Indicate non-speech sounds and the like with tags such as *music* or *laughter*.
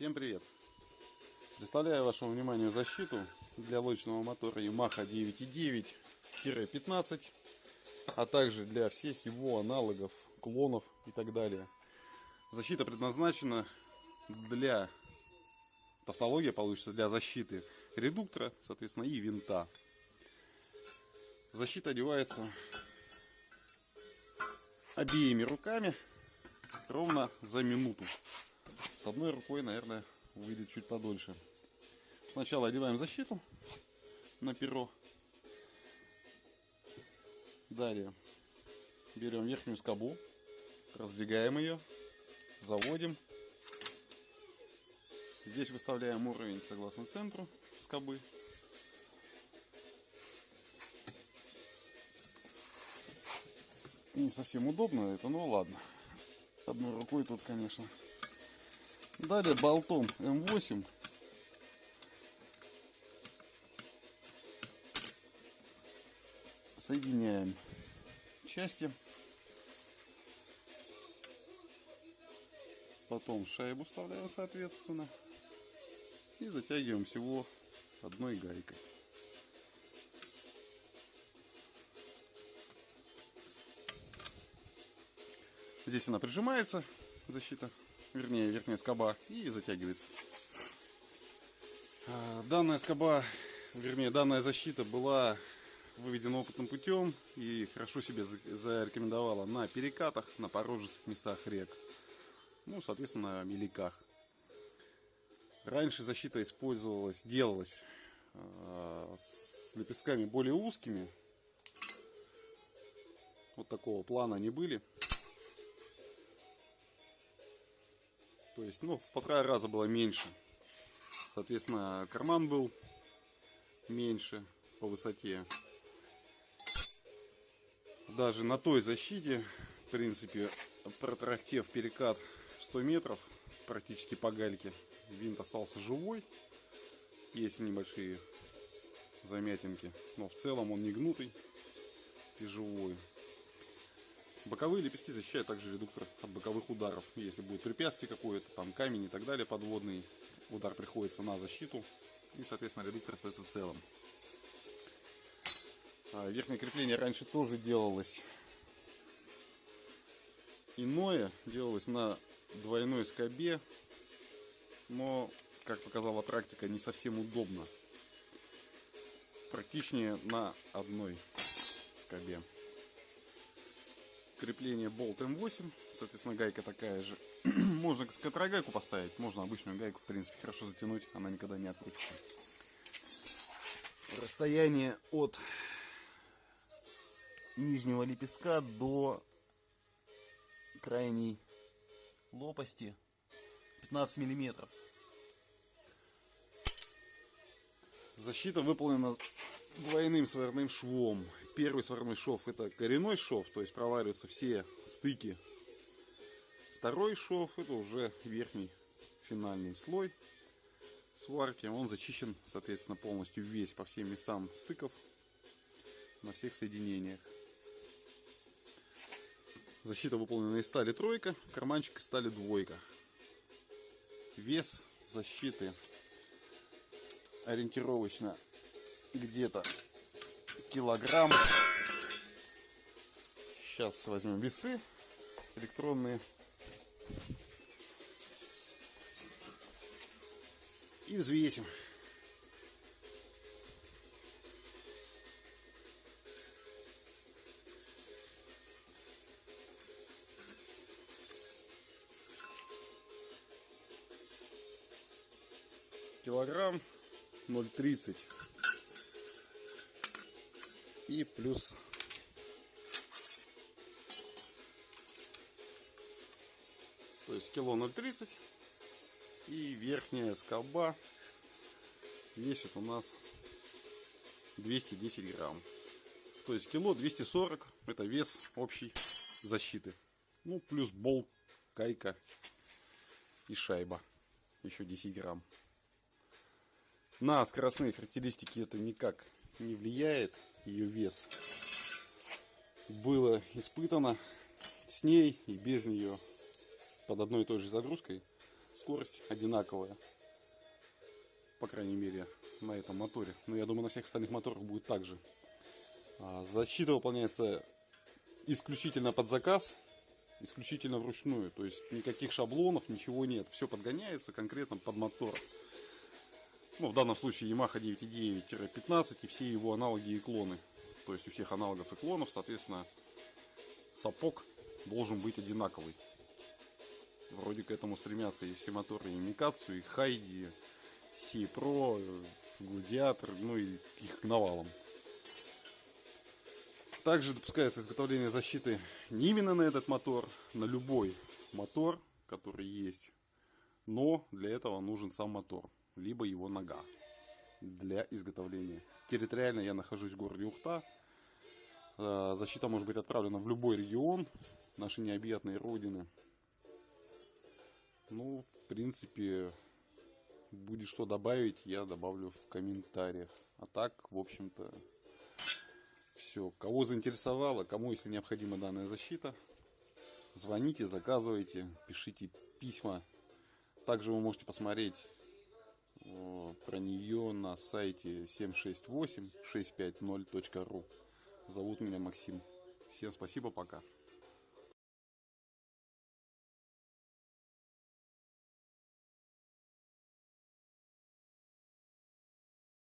Всем привет! Представляю вашему вниманию защиту для лодочного мотора Yamaha 9.9-15, а также для всех его аналогов, клонов и так далее. Защита предназначена для, тавтология получится, для защиты редуктора, соответственно, и винта. Защита одевается обеими руками ровно за минуту. С одной рукой, наверное, выйдет чуть подольше. Сначала одеваем защиту на перо. Далее берем верхнюю скобу, раздвигаем ее, заводим. Здесь выставляем уровень согласно центру скобы. Не совсем удобно это, но ладно. Одной рукой тут, конечно, Далее болтом М8 соединяем части. Потом шайбу вставляем соответственно. И затягиваем всего одной гайкой. Здесь она прижимается, защита вернее верхняя скоба, и затягивается. А, данная скоба, вернее данная защита была выведена опытным путем и хорошо себе зарекомендовала на перекатах, на порожистых местах рек, ну, соответственно, на меликах. Раньше защита использовалась, делалась э, с лепестками более узкими. Вот такого плана они были. То есть, ну, в полтора раза было меньше. Соответственно, карман был меньше по высоте. Даже на той защите, в принципе, протрахтев перекат 100 метров, практически по гальке, винт остался живой. Есть небольшие замятинки, но в целом он не гнутый и живой. Боковые лепестки защищают также редуктор от боковых ударов. Если будет препятствие какое-то, там камень и так далее подводный, удар приходится на защиту. И, соответственно, редуктор остается целым. А, верхнее крепление раньше тоже делалось иное. Делалось на двойной скобе. Но, как показала практика, не совсем удобно. Практичнее на одной скобе крепление болт М8, соответственно гайка такая же. *clears throat* можно контрагайку поставить, можно обычную гайку в принципе хорошо затянуть, она никогда не открутится. Расстояние от нижнего лепестка до крайней лопасти 15 миллиметров. Защита выполнена двойным сварным швом. Первый сварной шов это коренной шов, то есть провариваются все стыки. Второй шов это уже верхний финальный слой сварки. Он зачищен, соответственно, полностью весь по всем местам стыков на всех соединениях. Защита выполнена из стали тройка, карманчик из стали двойка. Вес защиты ориентировочно где-то килограмм. Сейчас возьмем весы электронные. И взвесим. Килограмм 0,30 и плюс. То есть кило 0,30 и верхняя скоба весит у нас 210 грамм. То есть кило 240 это вес общей защиты. Ну плюс болт кайка и шайба еще 10 грамм. На скоростные характеристики это никак не влияет ее вес. Было испытано с ней и без нее под одной и той же загрузкой скорость одинаковая. По крайней мере, на этом моторе. Но я думаю, на всех остальных моторах будет так же. А, Защита выполняется исключительно под заказ, исключительно вручную. То есть никаких шаблонов, ничего нет. Все подгоняется конкретно под мотор. Ну, в данном случае Yamaha 9.9-15 и все его аналоги и клоны. То есть у всех аналогов и клонов, соответственно, сапог должен быть одинаковый. Вроде к этому стремятся и все моторы, и Микацу, и Хайди, Си Про, Гладиатор, ну и их навалом. Также допускается изготовление защиты не именно на этот мотор, на любой мотор, который есть. Но для этого нужен сам мотор, либо его нога для изготовления. Территориально я нахожусь в городе Ухта. Э, Защита может быть отправлена в любой регион нашей необъятной родины. Ну, в принципе, будет что добавить, я добавлю в комментариях. А так, в общем-то, все. Кого заинтересовало, кому, если необходима данная защита, звоните, заказывайте, пишите письма. Также вы можете посмотреть про нее на сайте 768-650.ru. Зовут меня Максим. Всем спасибо, пока.